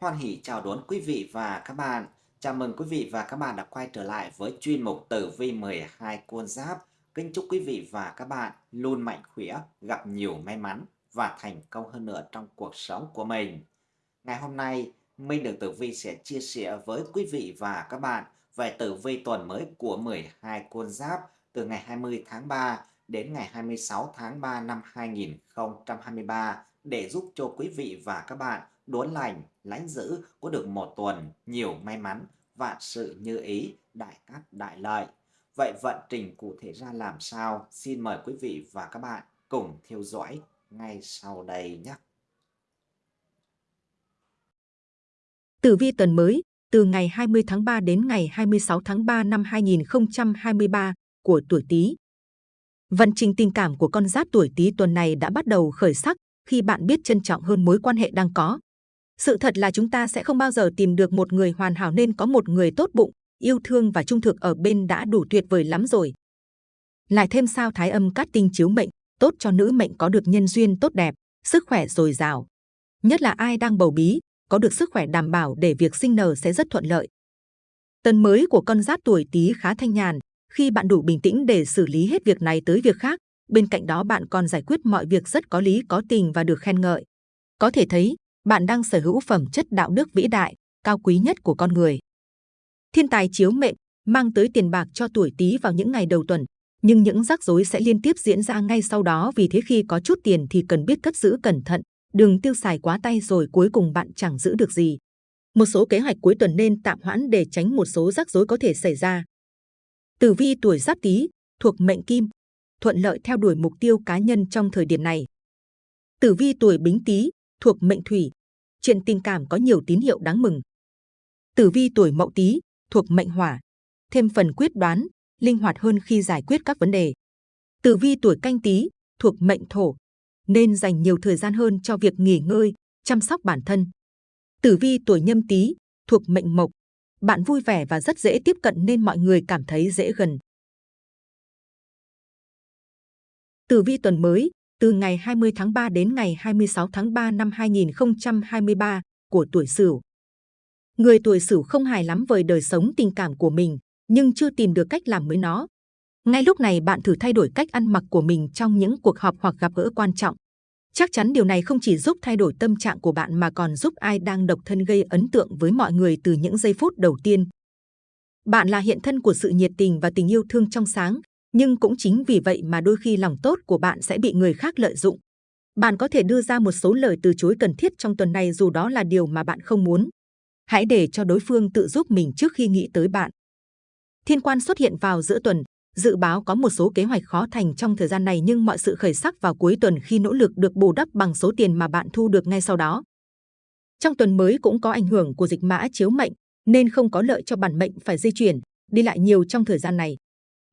Hoan hỷ chào đón quý vị và các bạn. Chào mừng quý vị và các bạn đã quay trở lại với chuyên mục Tử vi 12 con giáp. Kính chúc quý vị và các bạn luôn mạnh khỏe, gặp nhiều may mắn và thành công hơn nữa trong cuộc sống của mình. Ngày hôm nay, Minh được Tử Vi sẽ chia sẻ với quý vị và các bạn về tử vi tuần mới của 12 con giáp từ ngày 20 tháng 3 đến ngày 26 tháng 3 năm 2023 để giúp cho quý vị và các bạn đốn lành, lánh giữ có được một tuần nhiều may mắn, vạn sự như ý, đại cát đại lợi. Vậy vận trình cụ thể ra làm sao? Xin mời quý vị và các bạn cùng theo dõi ngay sau đây nhé. Tử vi tuần mới, từ ngày 20 tháng 3 đến ngày 26 tháng 3 năm 2023 của tuổi Tý. Vận trình tình cảm của con giáp tuổi Tý tuần này đã bắt đầu khởi sắc khi bạn biết trân trọng hơn mối quan hệ đang có. Sự thật là chúng ta sẽ không bao giờ tìm được một người hoàn hảo nên có một người tốt bụng, yêu thương và trung thực ở bên đã đủ tuyệt vời lắm rồi. Lại thêm sao thái âm cát tinh chiếu mệnh, tốt cho nữ mệnh có được nhân duyên tốt đẹp, sức khỏe dồi dào. Nhất là ai đang bầu bí, có được sức khỏe đảm bảo để việc sinh nở sẽ rất thuận lợi. Tân mới của con giáp tuổi Tý khá thanh nhàn, khi bạn đủ bình tĩnh để xử lý hết việc này tới việc khác, bên cạnh đó bạn còn giải quyết mọi việc rất có lý có tình và được khen ngợi. Có thể thấy, bạn đang sở hữu phẩm chất đạo đức vĩ đại, cao quý nhất của con người. Thiên tài chiếu mệnh mang tới tiền bạc cho tuổi Tý vào những ngày đầu tuần, nhưng những rắc rối sẽ liên tiếp diễn ra ngay sau đó vì thế khi có chút tiền thì cần biết cất giữ cẩn thận, đừng tiêu xài quá tay rồi cuối cùng bạn chẳng giữ được gì. Một số kế hoạch cuối tuần nên tạm hoãn để tránh một số rắc rối có thể xảy ra. Tử vi tuổi Giáp Tý thuộc mệnh Kim, thuận lợi theo đuổi mục tiêu cá nhân trong thời điểm này. Tử vi tuổi Bính Tý thuộc mệnh Thủy, chuyện tình cảm có nhiều tín hiệu đáng mừng. Tử vi tuổi Mậu Tý thuộc mệnh Hỏa, thêm phần quyết đoán, linh hoạt hơn khi giải quyết các vấn đề. Tử vi tuổi Canh Tý thuộc mệnh Thổ, nên dành nhiều thời gian hơn cho việc nghỉ ngơi, chăm sóc bản thân. Tử vi tuổi Nhâm Tý thuộc mệnh Mộc, bạn vui vẻ và rất dễ tiếp cận nên mọi người cảm thấy dễ gần. Tử vi tuần mới, từ ngày 20 tháng 3 đến ngày 26 tháng 3 năm 2023 của tuổi Sửu. Người tuổi Sửu không hài lắm với đời sống tình cảm của mình, nhưng chưa tìm được cách làm mới nó. Ngay lúc này bạn thử thay đổi cách ăn mặc của mình trong những cuộc họp hoặc gặp gỡ quan trọng. Chắc chắn điều này không chỉ giúp thay đổi tâm trạng của bạn mà còn giúp ai đang độc thân gây ấn tượng với mọi người từ những giây phút đầu tiên. Bạn là hiện thân của sự nhiệt tình và tình yêu thương trong sáng, nhưng cũng chính vì vậy mà đôi khi lòng tốt của bạn sẽ bị người khác lợi dụng. Bạn có thể đưa ra một số lời từ chối cần thiết trong tuần này dù đó là điều mà bạn không muốn. Hãy để cho đối phương tự giúp mình trước khi nghĩ tới bạn. Thiên quan xuất hiện vào giữa tuần, dự báo có một số kế hoạch khó thành trong thời gian này nhưng mọi sự khởi sắc vào cuối tuần khi nỗ lực được bù đắp bằng số tiền mà bạn thu được ngay sau đó. Trong tuần mới cũng có ảnh hưởng của dịch mã chiếu mệnh, nên không có lợi cho bản mệnh phải di chuyển, đi lại nhiều trong thời gian này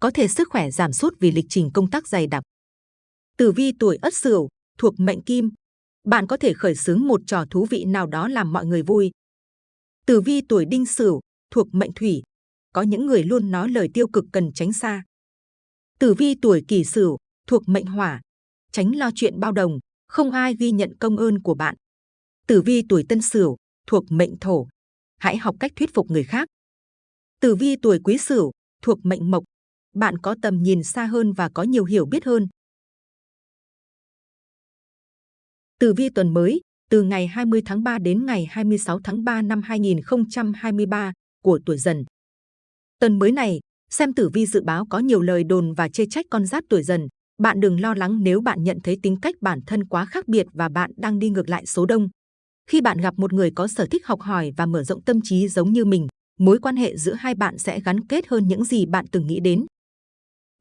có thể sức khỏe giảm sút vì lịch trình công tác dày đặc. Tử vi tuổi Ất Sửu thuộc mệnh Kim, bạn có thể khởi xướng một trò thú vị nào đó làm mọi người vui. Tử vi tuổi Đinh Sửu thuộc mệnh Thủy, có những người luôn nói lời tiêu cực cần tránh xa. Tử vi tuổi Kỷ Sửu thuộc mệnh Hỏa, tránh lo chuyện bao đồng, không ai ghi nhận công ơn của bạn. Tử vi tuổi Tân Sửu thuộc mệnh Thổ, hãy học cách thuyết phục người khác. Tử vi tuổi Quý Sửu thuộc mệnh Mộc, bạn có tầm nhìn xa hơn và có nhiều hiểu biết hơn. Tử vi tuần mới, từ ngày 20 tháng 3 đến ngày 26 tháng 3 năm 2023 của tuổi dần. Tuần mới này, xem tử vi dự báo có nhiều lời đồn và chê trách con giáp tuổi dần. Bạn đừng lo lắng nếu bạn nhận thấy tính cách bản thân quá khác biệt và bạn đang đi ngược lại số đông. Khi bạn gặp một người có sở thích học hỏi và mở rộng tâm trí giống như mình, mối quan hệ giữa hai bạn sẽ gắn kết hơn những gì bạn từng nghĩ đến.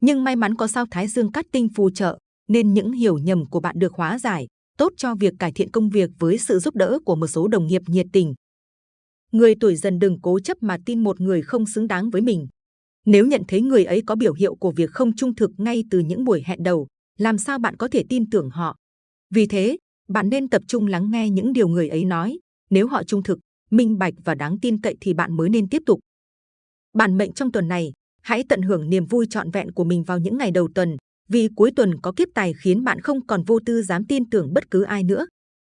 Nhưng may mắn có sao Thái Dương cát tinh phù trợ, nên những hiểu nhầm của bạn được hóa giải, tốt cho việc cải thiện công việc với sự giúp đỡ của một số đồng nghiệp nhiệt tình. Người tuổi dần đừng cố chấp mà tin một người không xứng đáng với mình. Nếu nhận thấy người ấy có biểu hiệu của việc không trung thực ngay từ những buổi hẹn đầu, làm sao bạn có thể tin tưởng họ? Vì thế, bạn nên tập trung lắng nghe những điều người ấy nói. Nếu họ trung thực, minh bạch và đáng tin cậy thì bạn mới nên tiếp tục. Bản mệnh trong tuần này, Hãy tận hưởng niềm vui trọn vẹn của mình vào những ngày đầu tuần, vì cuối tuần có kiếp tài khiến bạn không còn vô tư dám tin tưởng bất cứ ai nữa.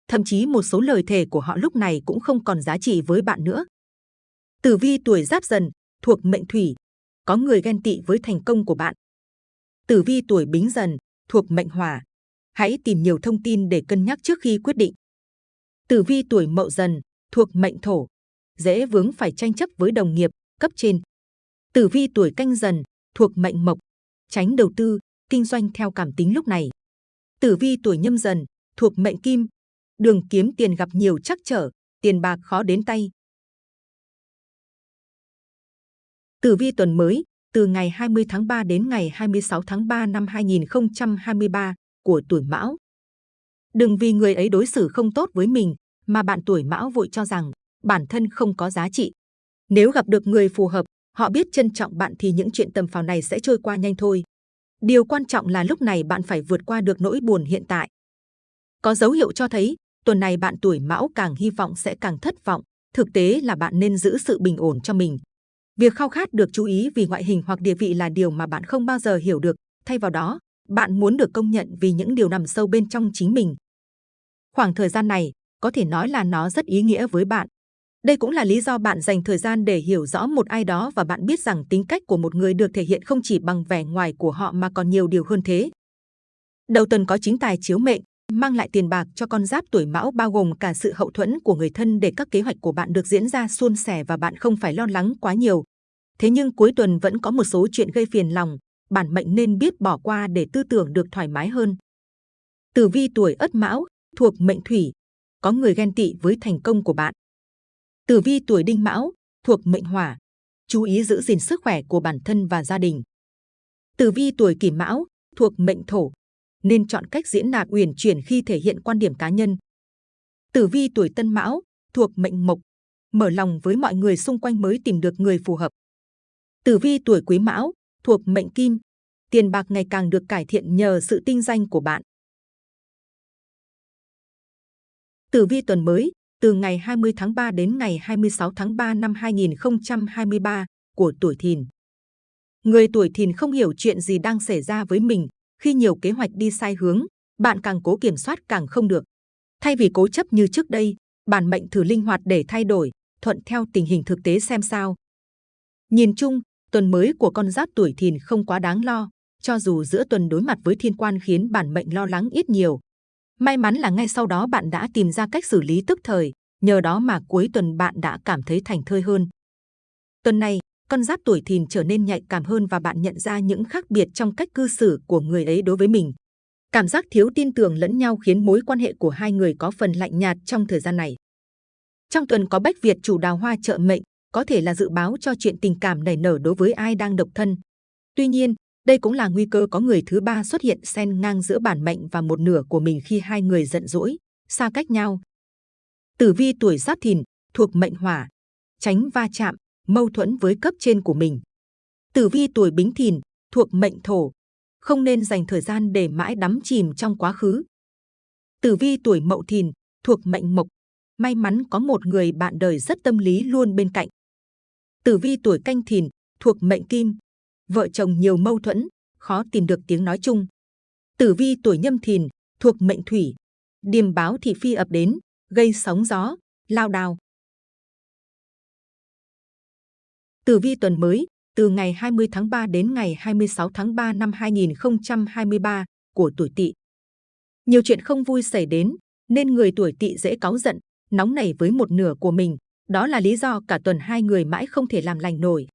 thậm chí một số lời thề của họ lúc này cũng không còn giá trị với bạn nữa. Tử vi tuổi Giáp Dần thuộc mệnh Thủy, có người ghen tị với thành công của bạn. Tử vi tuổi Bính Dần thuộc mệnh Hỏa, hãy tìm nhiều thông tin để cân nhắc trước khi quyết định. Tử vi tuổi Mậu Dần thuộc mệnh Thổ, dễ vướng phải tranh chấp với đồng nghiệp, cấp trên. Tử vi tuổi Canh Dần thuộc mệnh Mộc, tránh đầu tư, kinh doanh theo cảm tính lúc này. Tử vi tuổi Nhâm Dần thuộc mệnh Kim, đường kiếm tiền gặp nhiều trắc trở, tiền bạc khó đến tay. Tử vi tuần mới từ ngày 20 tháng 3 đến ngày 26 tháng 3 năm 2023 của tuổi Mão. Đừng vì người ấy đối xử không tốt với mình mà bạn tuổi Mão vội cho rằng bản thân không có giá trị. Nếu gặp được người phù hợp, họ biết trân trọng bạn thì những chuyện tầm phào này sẽ trôi qua nhanh thôi. Điều quan trọng là lúc này bạn phải vượt qua được nỗi buồn hiện tại. Có dấu hiệu cho thấy tuần này bạn tuổi Mão càng hy vọng sẽ càng thất vọng. Thực tế là bạn nên giữ sự bình ổn cho mình. Việc khao khát được chú ý vì ngoại hình hoặc địa vị là điều mà bạn không bao giờ hiểu được. Thay vào đó, bạn muốn được công nhận vì những điều nằm sâu bên trong chính mình. Khoảng thời gian này có thể nói là nó rất ý nghĩa với bạn. Đây cũng là lý do bạn dành thời gian để hiểu rõ một ai đó và bạn biết rằng tính cách của một người được thể hiện không chỉ bằng vẻ ngoài của họ mà còn nhiều điều hơn thế. Đầu tuần có chính tài chiếu mệnh, mang lại tiền bạc cho con giáp tuổi mão bao gồm cả sự hậu thuẫn của người thân để các kế hoạch của bạn được diễn ra suôn sẻ và bạn không phải lo lắng quá nhiều. Thế nhưng cuối tuần vẫn có một số chuyện gây phiền lòng, bản mệnh nên biết bỏ qua để tư tưởng được thoải mái hơn. Tử vi tuổi ất mão, thuộc mệnh thủy, có người ghen tị với thành công của bạn. Tử vi tuổi đinh mão, thuộc mệnh hỏa, chú ý giữ gìn sức khỏe của bản thân và gia đình. Tử vi tuổi kỷ mão, thuộc mệnh thổ, nên chọn cách diễn đạt uyển chuyển khi thể hiện quan điểm cá nhân. Tử vi tuổi Tân Mão thuộc mệnh Mộc, mở lòng với mọi người xung quanh mới tìm được người phù hợp. Tử vi tuổi Quý Mão thuộc mệnh Kim, tiền bạc ngày càng được cải thiện nhờ sự tinh danh của bạn. Tử vi tuần mới từ ngày 20 tháng 3 đến ngày 26 tháng 3 năm 2023 của tuổi Thìn. Người tuổi Thìn không hiểu chuyện gì đang xảy ra với mình khi nhiều kế hoạch đi sai hướng, bạn càng cố kiểm soát càng không được. Thay vì cố chấp như trước đây, bản mệnh thử linh hoạt để thay đổi, thuận theo tình hình thực tế xem sao. Nhìn chung, tuần mới của con giáp tuổi thìn không quá đáng lo, cho dù giữa tuần đối mặt với thiên quan khiến bản mệnh lo lắng ít nhiều. May mắn là ngay sau đó bạn đã tìm ra cách xử lý tức thời, nhờ đó mà cuối tuần bạn đã cảm thấy thành thơi hơn. Tuần này, con giáp tuổi thìn trở nên nhạy cảm hơn và bạn nhận ra những khác biệt trong cách cư xử của người ấy đối với mình. Cảm giác thiếu tin tưởng lẫn nhau khiến mối quan hệ của hai người có phần lạnh nhạt trong thời gian này. Trong tuần có bách Việt chủ đào hoa trợ mệnh, có thể là dự báo cho chuyện tình cảm nảy nở đối với ai đang độc thân. Tuy nhiên, đây cũng là nguy cơ có người thứ ba xuất hiện xen ngang giữa bản mệnh và một nửa của mình khi hai người giận dỗi, xa cách nhau. Tử vi tuổi Giáp Thìn thuộc mệnh Hỏa, tránh va chạm, mâu thuẫn với cấp trên của mình. Tử vi tuổi Bính Thìn thuộc mệnh Thổ, không nên dành thời gian để mãi đắm chìm trong quá khứ. Tử vi tuổi Mậu Thìn thuộc mệnh Mộc, may mắn có một người bạn đời rất tâm lý luôn bên cạnh. Tử vi tuổi Canh Thìn thuộc mệnh Kim, vợ chồng nhiều mâu thuẫn, khó tìm được tiếng nói chung. Tử vi tuổi Nhâm Thìn thuộc mệnh Thủy, điềm báo thị phi ập đến, gây sóng gió, lao đao. Tử vi tuần mới từ ngày 20 tháng 3 đến ngày 26 tháng 3 năm 2023 của tuổi Tỵ. Nhiều chuyện không vui xảy đến nên người tuổi Tỵ dễ cáu giận, nóng nảy với một nửa của mình. Đó là lý do cả tuần hai người mãi không thể làm lành nổi.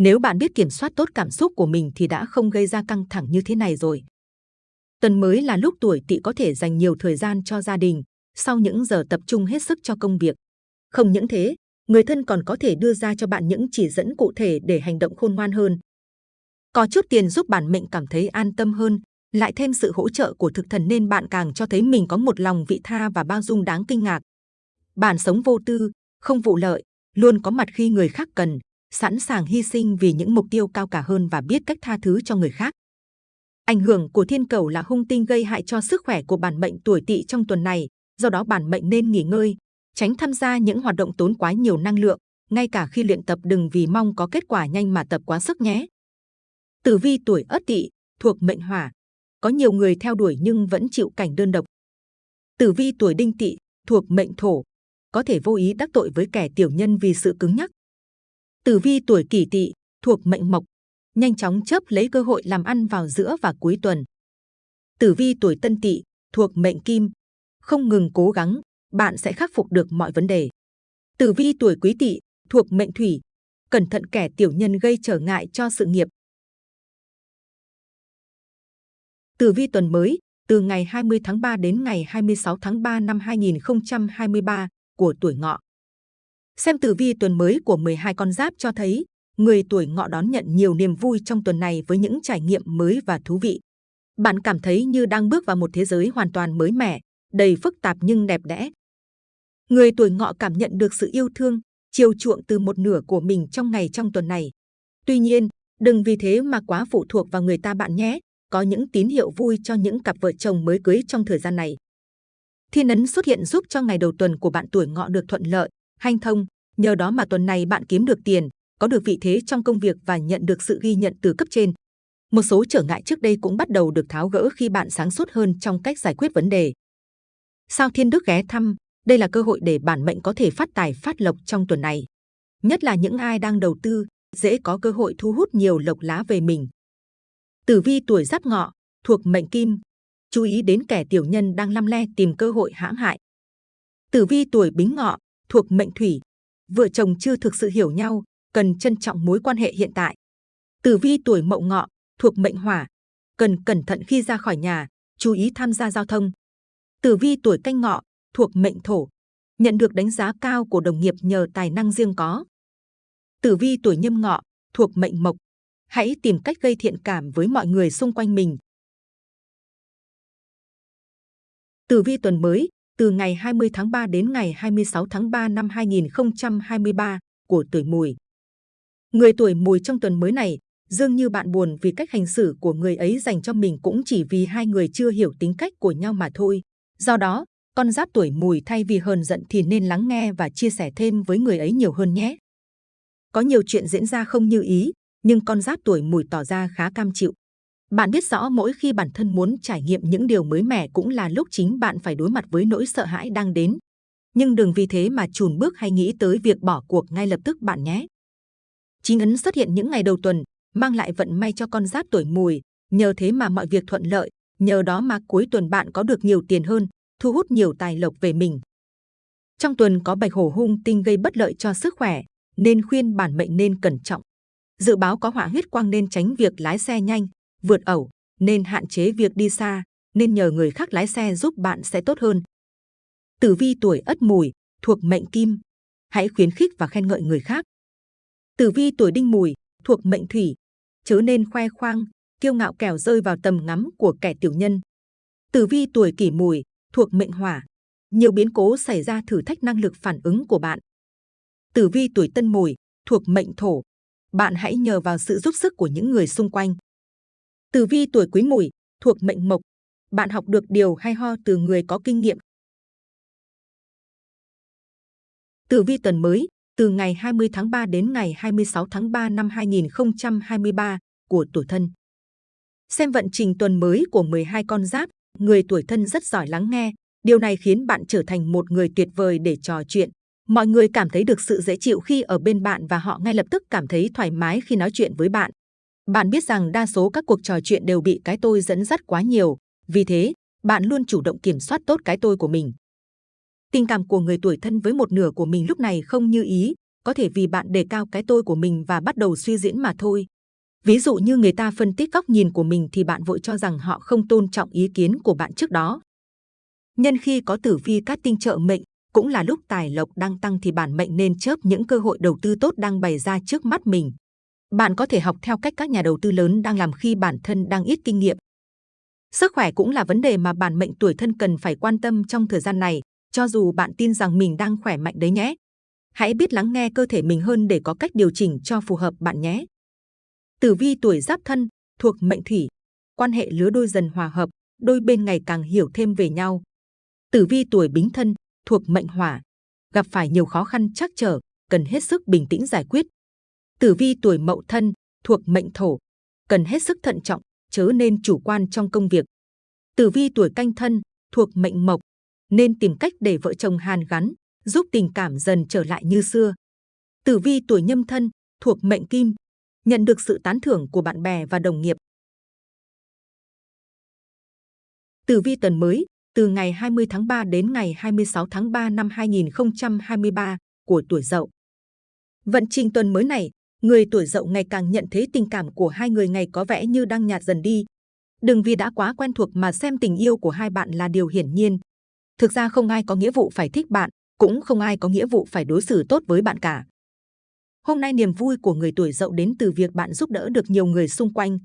Nếu bạn biết kiểm soát tốt cảm xúc của mình thì đã không gây ra căng thẳng như thế này rồi. Tuần mới là lúc tuổi Tỵ có thể dành nhiều thời gian cho gia đình, sau những giờ tập trung hết sức cho công việc. Không những thế, người thân còn có thể đưa ra cho bạn những chỉ dẫn cụ thể để hành động khôn ngoan hơn. Có chút tiền giúp bản mệnh cảm thấy an tâm hơn, lại thêm sự hỗ trợ của thực thần nên bạn càng cho thấy mình có một lòng vị tha và bao dung đáng kinh ngạc. Bản sống vô tư, không vụ lợi, luôn có mặt khi người khác cần, sẵn sàng hy sinh vì những mục tiêu cao cả hơn và biết cách tha thứ cho người khác. Ảnh hưởng của thiên cầu là hung tinh gây hại cho sức khỏe của bản mệnh tuổi tỵ trong tuần này, do đó bản mệnh nên nghỉ ngơi, tránh tham gia những hoạt động tốn quá nhiều năng lượng, ngay cả khi luyện tập đừng vì mong có kết quả nhanh mà tập quá sức nhé. Tử vi tuổi Ất Tỵ thuộc mệnh Hỏa, có nhiều người theo đuổi nhưng vẫn chịu cảnh đơn độc. Tử vi tuổi Đinh Tỵ thuộc mệnh thổ, có thể vô ý đắc tội với kẻ tiểu nhân vì sự cứng nhắc. Tử vi tuổi kỷ tỵ, thuộc mệnh mộc, nhanh chóng chớp lấy cơ hội làm ăn vào giữa và cuối tuần. Tử vi tuổi tân tỵ, thuộc mệnh kim, không ngừng cố gắng, bạn sẽ khắc phục được mọi vấn đề. Tử vi tuổi quý tỵ, thuộc mệnh thủy, cẩn thận kẻ tiểu nhân gây trở ngại cho sự nghiệp. Tử vi tuần mới, từ ngày 20 tháng 3 đến ngày 26 tháng 3 năm 2023 của tuổi ngọ. Xem tử vi tuần mới của 12 con giáp cho thấy, người tuổi ngọ đón nhận nhiều niềm vui trong tuần này với những trải nghiệm mới và thú vị. Bạn cảm thấy như đang bước vào một thế giới hoàn toàn mới mẻ, đầy phức tạp nhưng đẹp đẽ. Người tuổi ngọ cảm nhận được sự yêu thương, chiều chuộng từ một nửa của mình trong ngày trong tuần này. Tuy nhiên, đừng vì thế mà quá phụ thuộc vào người ta bạn nhé. Có những tín hiệu vui cho những cặp vợ chồng mới cưới trong thời gian này. Thiên ấn xuất hiện giúp cho ngày đầu tuần của bạn tuổi ngọ được thuận lợi, hanh thông. Nhờ đó mà tuần này bạn kiếm được tiền, có được vị thế trong công việc và nhận được sự ghi nhận từ cấp trên. Một số trở ngại trước đây cũng bắt đầu được tháo gỡ khi bạn sáng suốt hơn trong cách giải quyết vấn đề. Sao Thiên Đức ghé thăm, đây là cơ hội để bản mệnh có thể phát tài phát lộc trong tuần này. Nhất là những ai đang đầu tư, dễ có cơ hội thu hút nhiều lộc lá về mình. Tử vi tuổi giáp ngọ, thuộc mệnh kim, chú ý đến kẻ tiểu nhân đang lăm le tìm cơ hội hãm hại. Tử vi tuổi bính ngọ, thuộc mệnh thủy, vợ chồng chưa thực sự hiểu nhau, cần trân trọng mối quan hệ hiện tại. Tử vi tuổi mậu ngọ, thuộc mệnh hỏa, cần cẩn thận khi ra khỏi nhà, chú ý tham gia giao thông. Tử vi tuổi canh ngọ, thuộc mệnh thổ, nhận được đánh giá cao của đồng nghiệp nhờ tài năng riêng có. Tử vi tuổi nhâm ngọ, thuộc mệnh mộc, hãy tìm cách gây thiện cảm với mọi người xung quanh mình. Tử vi tuần mới, từ ngày 20 tháng 3 đến ngày 26 tháng 3 năm 2023 của tuổi mùi. Người tuổi mùi trong tuần mới này, dường như bạn buồn vì cách hành xử của người ấy dành cho mình cũng chỉ vì hai người chưa hiểu tính cách của nhau mà thôi. Do đó, con giáp tuổi mùi thay vì hờn giận thì nên lắng nghe và chia sẻ thêm với người ấy nhiều hơn nhé. Có nhiều chuyện diễn ra không như ý, nhưng con giáp tuổi mùi tỏ ra khá cam chịu. Bạn biết rõ mỗi khi bản thân muốn trải nghiệm những điều mới mẻ cũng là lúc chính bạn phải đối mặt với nỗi sợ hãi đang đến. Nhưng đừng vì thế mà chùn bước hay nghĩ tới việc bỏ cuộc ngay lập tức bạn nhé. Chính ấn xuất hiện những ngày đầu tuần, mang lại vận may cho con giáp tuổi mùi, nhờ thế mà mọi việc thuận lợi, nhờ đó mà cuối tuần bạn có được nhiều tiền hơn, thu hút nhiều tài lộc về mình. Trong tuần có bạch hổ hung tinh gây bất lợi cho sức khỏe, nên khuyên bản mệnh nên cẩn trọng. Dự báo có hỏa huyết quang nên tránh việc lái xe nhanh, vượt ẩu, nên hạn chế việc đi xa, nên nhờ người khác lái xe giúp bạn sẽ tốt hơn. Tử vi tuổi Ất Mùi thuộc mệnh Kim, hãy khuyến khích và khen ngợi người khác. Tử vi tuổi Đinh Mùi thuộc mệnh Thủy, chớ nên khoe khoang, kiêu ngạo kẻo rơi vào tầm ngắm của kẻ tiểu nhân. Tử vi tuổi Kỷ Mùi thuộc mệnh Hỏa, nhiều biến cố xảy ra thử thách năng lực phản ứng của bạn. Tử vi tuổi Tân Mùi thuộc mệnh Thổ, bạn hãy nhờ vào sự giúp sức của những người xung quanh. Tử vi tuổi Quý Mùi thuộc mệnh Mộc, bạn học được điều hay ho từ người có kinh nghiệm. Tử vi tuần mới, từ ngày 20 tháng 3 đến ngày 26 tháng 3 năm 2023 của tuổi thân. Xem vận trình tuần mới của 12 con giáp, người tuổi thân rất giỏi lắng nghe. Điều này khiến bạn trở thành một người tuyệt vời để trò chuyện. Mọi người cảm thấy được sự dễ chịu khi ở bên bạn và họ ngay lập tức cảm thấy thoải mái khi nói chuyện với bạn. Bạn biết rằng đa số các cuộc trò chuyện đều bị cái tôi dẫn dắt quá nhiều. Vì thế, bạn luôn chủ động kiểm soát tốt cái tôi của mình. Tình cảm của người tuổi thân với một nửa của mình lúc này không như ý, có thể vì bạn đề cao cái tôi của mình và bắt đầu suy diễn mà thôi. Ví dụ như người ta phân tích góc nhìn của mình thì bạn vội cho rằng họ không tôn trọng ý kiến của bạn trước đó. Nhân khi có tử vi cát tinh trợ mệnh, cũng là lúc tài lộc đang tăng thì bản mệnh nên chớp những cơ hội đầu tư tốt đang bày ra trước mắt mình. Bạn có thể học theo cách các nhà đầu tư lớn đang làm khi bản thân đang ít kinh nghiệm. Sức khỏe cũng là vấn đề mà bản mệnh tuổi thân cần phải quan tâm trong thời gian này, cho dù bạn tin rằng mình đang khỏe mạnh đấy nhé. Hãy biết lắng nghe cơ thể mình hơn để có cách điều chỉnh cho phù hợp bạn nhé. Tử vi tuổi giáp thân, thuộc mệnh thủy, quan hệ lứa đôi dần hòa hợp, đôi bên ngày càng hiểu thêm về nhau. Tử vi tuổi bính thân, thuộc mệnh hỏa, gặp phải nhiều khó khăn trắc trở, cần hết sức bình tĩnh giải quyết. Tử vi tuổi mậu thân, thuộc mệnh thổ, cần hết sức thận trọng, chớ nên chủ quan trong công việc. Tử vi tuổi canh thân, thuộc mệnh mộc, nên tìm cách để vợ chồng hàn gắn, giúp tình cảm dần trở lại như xưa. Tử vi tuổi nhâm thân, thuộc mệnh kim, nhận được sự tán thưởng của bạn bè và đồng nghiệp. Tử vi tuần mới, từ ngày 20 tháng 3 đến ngày 26 tháng 3 năm 2023 của tuổi Dậu. Vận trình tuần mới này, người tuổi Dậu ngày càng nhận thấy tình cảm của hai người ngày có vẻ như đang nhạt dần đi. Đừng vì đã quá quen thuộc mà xem tình yêu của hai bạn là điều hiển nhiên. Thực ra không ai có nghĩa vụ phải thích bạn, cũng không ai có nghĩa vụ phải đối xử tốt với bạn cả. Hôm nay niềm vui của người tuổi Dậu đến từ việc bạn giúp đỡ được nhiều người xung quanh.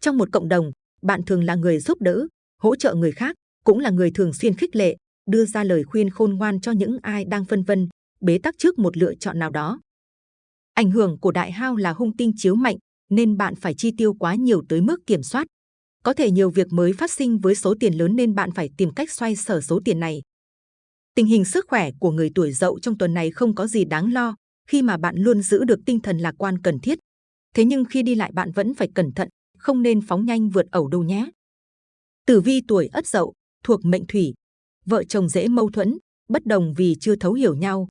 Trong một cộng đồng, bạn thường là người giúp đỡ, hỗ trợ người khác, cũng là người thường xuyên khích lệ, đưa ra lời khuyên khôn ngoan cho những ai đang phân vân, bế tắc trước một lựa chọn nào đó. Ảnh hưởng của đại hao là hung tinh chiếu mạnh, nên bạn phải chi tiêu quá nhiều tới mức kiểm soát. Có thể nhiều việc mới phát sinh với số tiền lớn nên bạn phải tìm cách xoay sở số tiền này. Tình hình sức khỏe của người tuổi dậu trong tuần này không có gì đáng lo, khi mà bạn luôn giữ được tinh thần lạc quan cần thiết. Thế nhưng khi đi lại bạn vẫn phải cẩn thận, không nên phóng nhanh vượt ẩu đâu nhé. Tử vi tuổi ất dậu, thuộc mệnh thủy. Vợ chồng dễ mâu thuẫn, bất đồng vì chưa thấu hiểu nhau.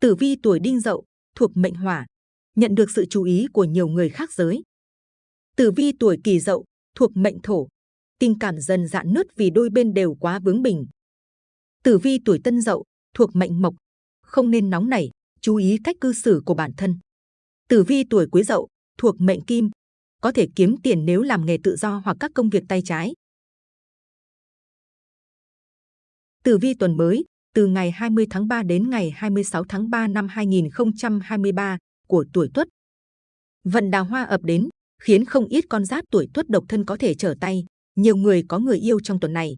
Tử vi tuổi đinh dậu, thuộc mệnh hỏa. Nhận được sự chú ý của nhiều người khác giới. Tử vi tuổi kỷ dậu, thuộc mệnh thổ. Tình cảm dần dạn nứt vì đôi bên đều quá bướng bỉnh. Tử vi tuổi tân dậu, thuộc mệnh mộc. Không nên nóng nảy, chú ý cách cư xử của bản thân. Tử vi tuổi quý dậu, thuộc mệnh kim. Có thể kiếm tiền nếu làm nghề tự do hoặc các công việc tay trái. Tử vi tuần mới, từ ngày 20 tháng 3 đến ngày 26 tháng 3 năm 2023 của tuổi Tuất. Vận đào hoa ập đến, khiến không ít con giáp tuổi Tuất độc thân có thể trở tay. Nhiều người có người yêu trong tuần này.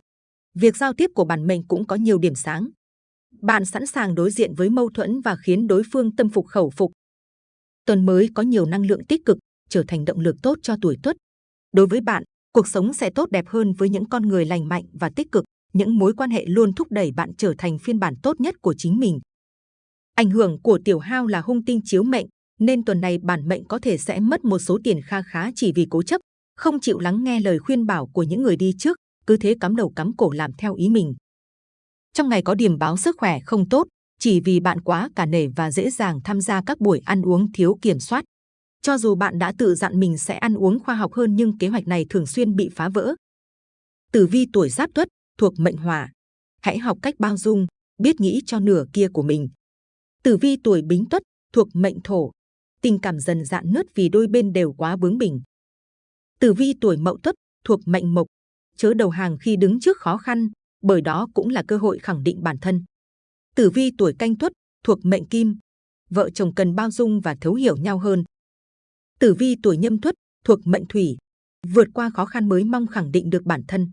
Việc giao tiếp của bản mệnh cũng có nhiều điểm sáng. Bạn sẵn sàng đối diện với mâu thuẫn và khiến đối phương tâm phục khẩu phục. Tuần mới có nhiều năng lượng tích cực, trở thành động lực tốt cho tuổi Tuất. Đối với bạn, cuộc sống sẽ tốt đẹp hơn với những con người lành mạnh và tích cực những mối quan hệ luôn thúc đẩy bạn trở thành phiên bản tốt nhất của chính mình. Ảnh hưởng của tiểu hao là hung tinh chiếu mệnh, nên tuần này bản mệnh có thể sẽ mất một số tiền kha khá chỉ vì cố chấp, không chịu lắng nghe lời khuyên bảo của những người đi trước, cứ thế cắm đầu cắm cổ làm theo ý mình. Trong ngày có điểm báo sức khỏe không tốt, chỉ vì bạn quá cả nể và dễ dàng tham gia các buổi ăn uống thiếu kiểm soát. Cho dù bạn đã tự dặn mình sẽ ăn uống khoa học hơn nhưng kế hoạch này thường xuyên bị phá vỡ. Tử vi tuổi giáp tuất, thuộc mệnh hỏa. Hãy học cách bao dung, biết nghĩ cho nửa kia của mình. Tử vi tuổi bính tuất, thuộc mệnh thổ. Tình cảm dần dạn nứt vì đôi bên đều quá bướng bỉnh. Tử vi tuổi mậu tuất, thuộc mệnh mộc. Chớ đầu hàng khi đứng trước khó khăn, bởi đó cũng là cơ hội khẳng định bản thân. Tử vi tuổi canh tuất, thuộc mệnh kim. Vợ chồng cần bao dung và thấu hiểu nhau hơn. Tử vi tuổi nhâm tuất, thuộc mệnh thủy. Vượt qua khó khăn mới mong khẳng định được bản thân.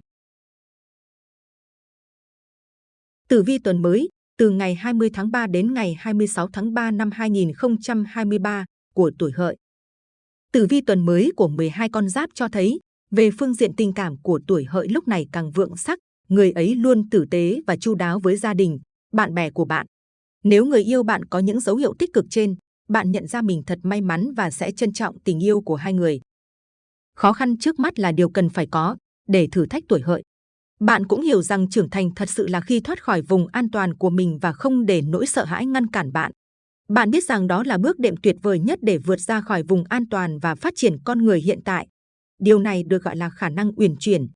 Tử vi tuần mới, từ ngày 20 tháng 3 đến ngày 26 tháng 3 năm 2023 của tuổi hợi. Tử vi tuần mới của 12 con giáp cho thấy, về phương diện tình cảm của tuổi hợi lúc này càng vượng sắc, người ấy luôn tử tế và chu đáo với gia đình, bạn bè của bạn. Nếu người yêu bạn có những dấu hiệu tích cực trên, bạn nhận ra mình thật may mắn và sẽ trân trọng tình yêu của hai người. Khó khăn trước mắt là điều cần phải có để thử thách tuổi hợi. Bạn cũng hiểu rằng trưởng thành thật sự là khi thoát khỏi vùng an toàn của mình và không để nỗi sợ hãi ngăn cản bạn. Bạn biết rằng đó là bước đệm tuyệt vời nhất để vượt ra khỏi vùng an toàn và phát triển con người hiện tại. Điều này được gọi là khả năng uyển chuyển.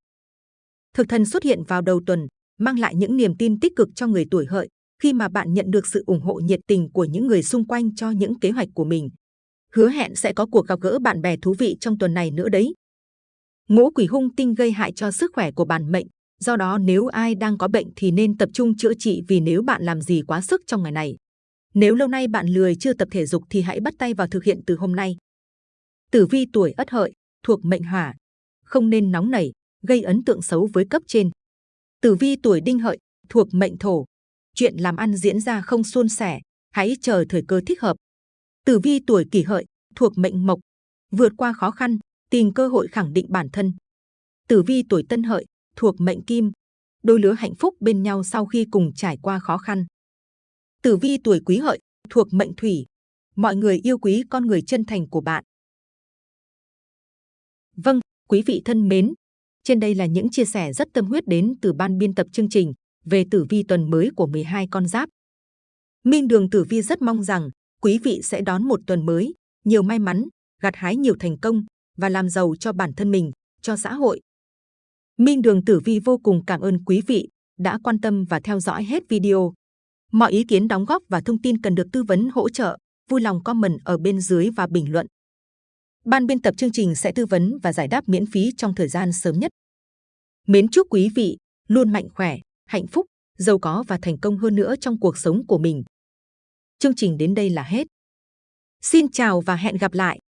Thực thần xuất hiện vào đầu tuần, mang lại những niềm tin tích cực cho người tuổi hợi khi mà bạn nhận được sự ủng hộ nhiệt tình của những người xung quanh cho những kế hoạch của mình. Hứa hẹn sẽ có cuộc gặp gỡ bạn bè thú vị trong tuần này nữa đấy. Ngũ quỷ hung tinh gây hại cho sức khỏe của bản mệnh, Do đó nếu ai đang có bệnh thì nên tập trung chữa trị vì nếu bạn làm gì quá sức trong ngày này. Nếu lâu nay bạn lười chưa tập thể dục thì hãy bắt tay vào thực hiện từ hôm nay. Tử vi tuổi ất hợi, thuộc mệnh hỏa. Không nên nóng nảy, gây ấn tượng xấu với cấp trên. Tử vi tuổi đinh hợi, thuộc mệnh thổ. Chuyện làm ăn diễn ra không suôn sẻ, hãy chờ thời cơ thích hợp. Tử vi tuổi kỷ hợi, thuộc mệnh mộc. Vượt qua khó khăn, tìm cơ hội khẳng định bản thân. Tử vi tuổi tân hợi, thuộc mệnh kim, đôi lứa hạnh phúc bên nhau sau khi cùng trải qua khó khăn. Tử vi tuổi quý hợi, thuộc mệnh thủy, mọi người yêu quý con người chân thành của bạn. Vâng, quý vị thân mến, trên đây là những chia sẻ rất tâm huyết đến từ ban biên tập chương trình. về tử vi tuần mới của 12 con giáp. Minh Đường Tử Vi rất mong rằng quý vị sẽ đón một tuần mới, nhiều may mắn, gặt hái nhiều thành công và làm giàu cho bản thân mình, cho xã hội. Minh Đường Tử Vi vô cùng cảm ơn quý vị đã quan tâm và theo dõi hết video. Mọi ý kiến đóng góp và thông tin cần được tư vấn hỗ trợ, vui lòng comment ở bên dưới và bình luận. Ban biên tập chương trình sẽ tư vấn và giải đáp miễn phí trong thời gian sớm nhất. Mến chúc quý vị luôn mạnh khỏe, hạnh phúc, giàu có và thành công hơn nữa trong cuộc sống của mình. Chương trình đến đây là hết. Xin chào và hẹn gặp lại!